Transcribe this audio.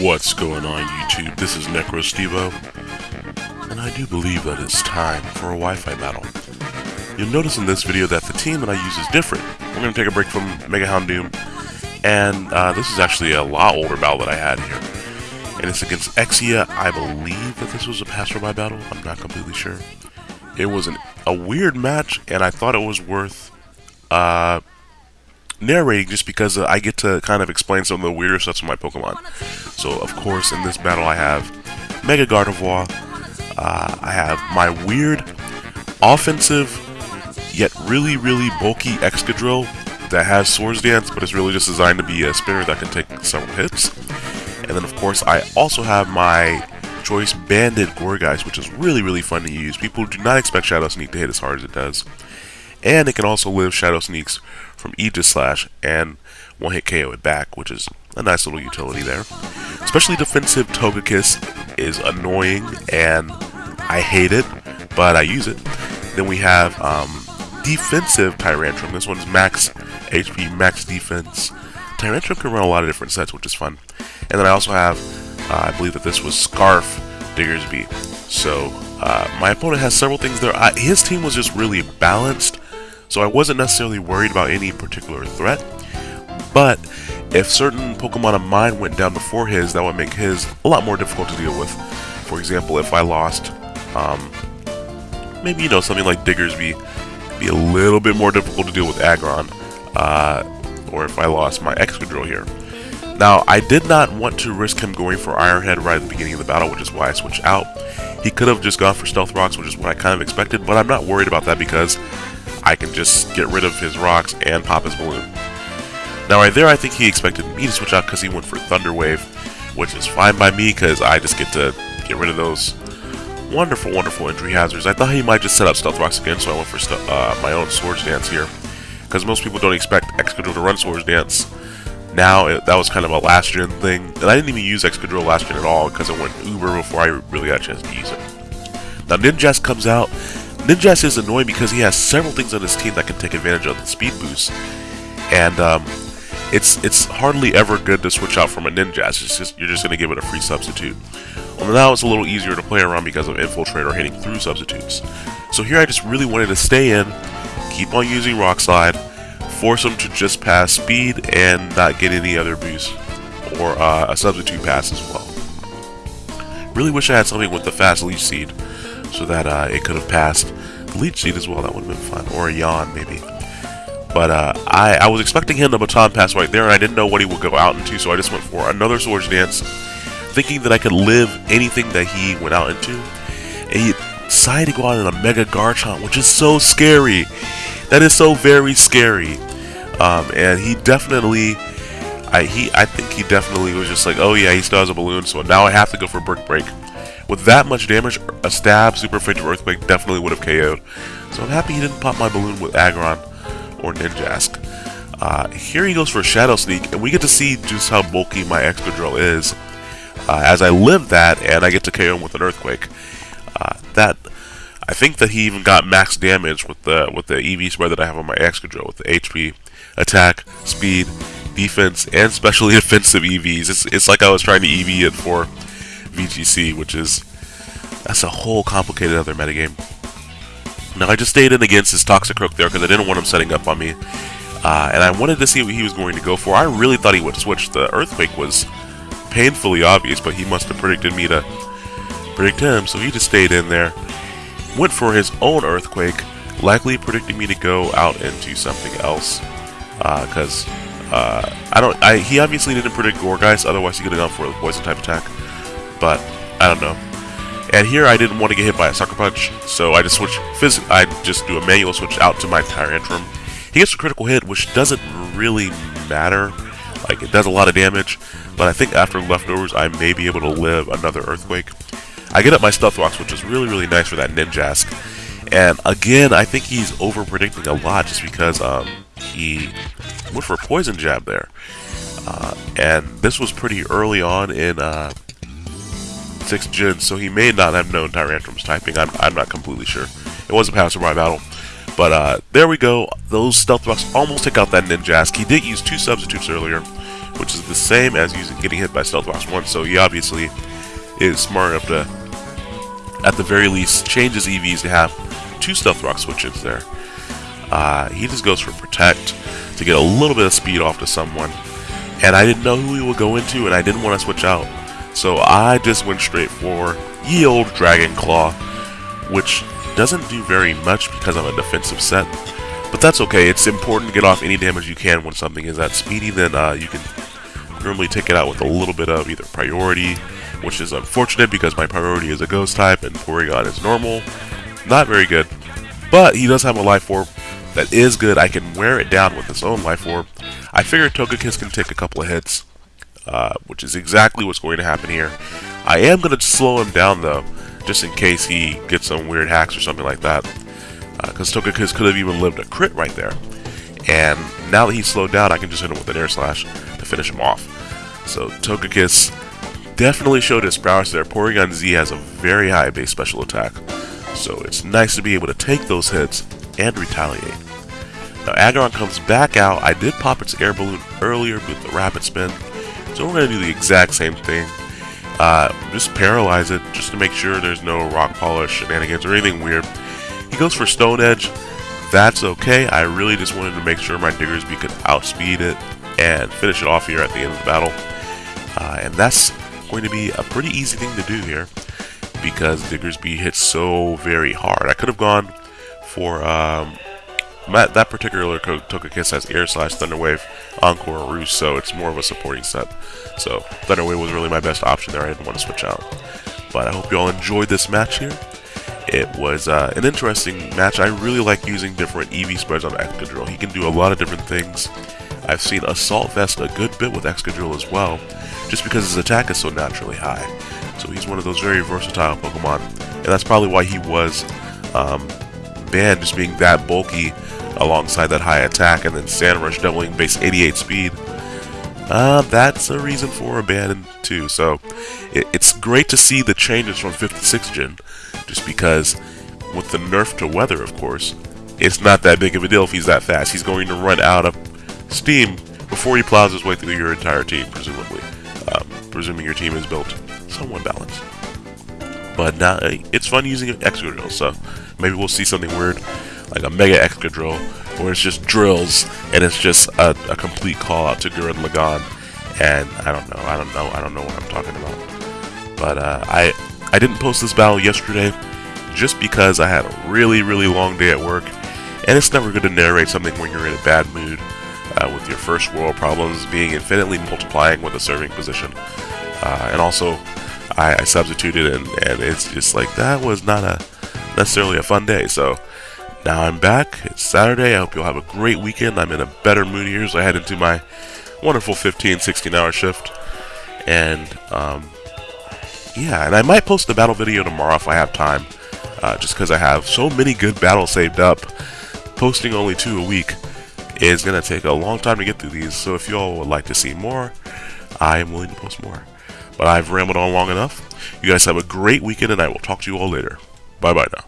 What's going on YouTube? This is NecroStevo, and I do believe that it's time for a Wi-Fi battle. You'll notice in this video that the team that I use is different. We're going to take a break from Mega Houndoom, and uh, this is actually a lot older battle that I had here. And it's against Exia. I believe that this was a passerby battle. I'm not completely sure. It was an, a weird match, and I thought it was worth uh, narrating just because uh, I get to kind of explain some of the weirder stuff to my Pokemon. So, of course, in this battle I have Mega Gardevoir, uh, I have my weird offensive yet really, really bulky Excadrill that has Swords Dance, but it's really just designed to be a spinner that can take several hits. And then, of course, I also have my choice Banded Gourgeist, which is really, really fun to use. People do not expect Shadow Sneak to hit as hard as it does. And it can also live Shadow Sneaks from Aegislash and one hit KO it back, which is a nice little utility there. Especially defensive Togekiss is annoying and I hate it, but I use it. Then we have um, defensive Tyrantrum. This one's max HP, max defense. Tyrantrum can run a lot of different sets, which is fun. And then I also have, uh, I believe that this was Scarf Diggersby. So uh, my opponent has several things there. I, his team was just really balanced so I wasn't necessarily worried about any particular threat, but if certain Pokemon of mine went down before his, that would make his a lot more difficult to deal with. For example, if I lost, um, maybe, you know, something like Diggersby, be a little bit more difficult to deal with Aggron, uh, or if I lost my Excadrill here. Now, I did not want to risk him going for Iron Head right at the beginning of the battle, which is why I switched out. He could have just gone for Stealth Rocks, which is what I kind of expected, but I'm not worried about that because I can just get rid of his rocks and pop his balloon. Now right there, I think he expected me to switch out because he went for Thunder Wave, which is fine by me because I just get to get rid of those wonderful, wonderful injury hazards. I thought he might just set up Stealth Rocks again, so I went for uh, my own Swords Dance here. Because most people don't expect Excadrill to run Swords Dance. Now, it, that was kind of a last gen thing, and I didn't even use Excadrill last gen at all because it went uber before I really got a chance to use it. Now, Ninjask comes out, Ninjask is annoying because he has several things on his team that can take advantage of the speed boost, and um, it's it's hardly ever good to switch out from a Ninjask. It's just you're just going to give it a free substitute. Well, now it's a little easier to play around because of Infiltrate or hitting through substitutes. So here I just really wanted to stay in, keep on using Rock Slide, force him to just pass speed and not get any other boost or uh, a substitute pass as well. Really wish I had something with the fast leech seed so that uh, it could have passed leech seed as well. That would have been fun. Or a yawn, maybe. But uh, I, I was expecting him to baton pass right there, and I didn't know what he would go out into, so I just went for another Swords Dance, thinking that I could live anything that he went out into. And he decided to go out in a Mega Garchomp, which is so scary. That is so very scary. Um, and he definitely... I, he, I think he definitely was just like, oh yeah, he still has a balloon, so now I have to go for Brick Break. With that much damage, a stab, super effective earthquake definitely would have KO'd. So I'm happy he didn't pop my balloon with Aggron or Ninjask. Uh, here he goes for a Shadow Sneak, and we get to see just how bulky my Excadrill is. Uh, as I live that, and I get to KO him with an Earthquake. Uh, that I think that he even got max damage with the with the EV spread that I have on my Excadrill with the HP, attack, speed, defense, and specially defensive EVs. It's, it's like I was trying to EV it for VGC, which is that's a whole complicated other metagame. Now I just stayed in against his Toxic Toxicroak there because I didn't want him setting up on me. Uh, and I wanted to see what he was going to go for. I really thought he would switch. The Earthquake was painfully obvious, but he must have predicted me to predict him, so he just stayed in there. Went for his own Earthquake, likely predicting me to go out into something else. Because uh, uh, I don't, I, he obviously didn't predict Gourgeist, otherwise he could have gone for a poison type attack but I don't know. And here I didn't want to get hit by a Sucker Punch, so I just switch. Phys I just do a manual switch out to my Tyrantrum. He gets a critical hit, which doesn't really matter. Like, it does a lot of damage, but I think after leftovers, I may be able to live another Earthquake. I get up my Stealth Rocks, which is really, really nice for that Ninjask. And again, I think he's over predicting a lot just because um, he went for a Poison Jab there. Uh, and this was pretty early on in uh, 6th gen, so he may not have known Tyrantrum's typing. I'm, I'm not completely sure. It was a passerby battle. But uh, there we go. Those Stealth Rocks almost take out that Ninjask. He did use two substitutes earlier, which is the same as using getting hit by Stealth Rocks once, so he obviously is smart enough to, at the very least, change his EVs to have two Stealth Rock switches there. Uh, he just goes for Protect to get a little bit of speed off to someone. And I didn't know who he would go into, and I didn't want to switch out. So I just went straight for ye old Dragon Claw, which doesn't do very much because I'm a defensive set. But that's okay, it's important to get off any damage you can when something is that speedy, then uh, you can normally take it out with a little bit of either priority, which is unfortunate because my priority is a ghost type and Porygon is normal. Not very good. But he does have a life orb that is good. I can wear it down with its own life orb. I figure Togekiss can take a couple of hits, uh, which is exactly what's going to happen here. I am going to slow him down though, just in case he gets some weird hacks or something like that. Because uh, Togekiss could have even lived a crit right there. And now that he's slowed down, I can just hit him with an Air Slash to finish him off. So Togekiss definitely showed his prowess there. Porygon Z has a very high base special attack. So it's nice to be able to take those hits and retaliate. Now Aggron comes back out. I did pop its air balloon earlier with the rapid spin. So we're going to do the exact same thing. Uh, just paralyze it just to make sure there's no rock polish shenanigans or anything weird. He goes for Stone Edge. That's okay. I really just wanted to make sure my Diggersby could outspeed it and finish it off here at the end of the battle. Uh, and that's going to be a pretty easy thing to do here because Diggersby hits so very hard. I could have gone for um, that particular Togekiss has Air Slash, Thunder Wave, Encore, Roost, so it's more of a supporting set. So Thunder Wave was really my best option there. I didn't want to switch out. But I hope you all enjoyed this match here. It was uh, an interesting match. I really like using different EV spreads on Excadrill. He can do a lot of different things. I've seen Assault Vest a good bit with Excadrill as well, just because his attack is so naturally high. So he's one of those very versatile Pokemon, and that's probably why he was um, banned, just being that bulky alongside that high attack, and then Sand Rush doubling base 88 speed. Uh, that's a reason for a ban too. So it, it's great to see the changes from 56 gen, just because with the nerf to weather, of course, it's not that big of a deal if he's that fast. He's going to run out of steam before he plows his way through your entire team, presumably. Um, presuming your team is built somewhat balanced. But now it's fun using Excadrill, so maybe we'll see something weird like a Mega Excadrill where it's just drills and it's just a, a complete call out to Gurren Lagann. And I don't know, I don't know, I don't know what I'm talking about. But uh, I I didn't post this battle yesterday just because I had a really really long day at work, and it's never good to narrate something when you're in a bad mood. Uh, with your first world problems being infinitely multiplying with a serving position. Uh, and also, I, I substituted, and, and it's just like that was not a necessarily a fun day. So now I'm back. It's Saturday. I hope you'll have a great weekend. I'm in a better mood here as I head into my wonderful 15, 16 hour shift. And, um, yeah, and I might post the battle video tomorrow if I have time. Uh, just because I have so many good battles saved up. Posting only two a week is going to take a long time to get through these, so if y'all would like to see more, I am willing to post more. But I've rambled on long enough. You guys have a great weekend, and I will talk to you all later. Bye-bye now.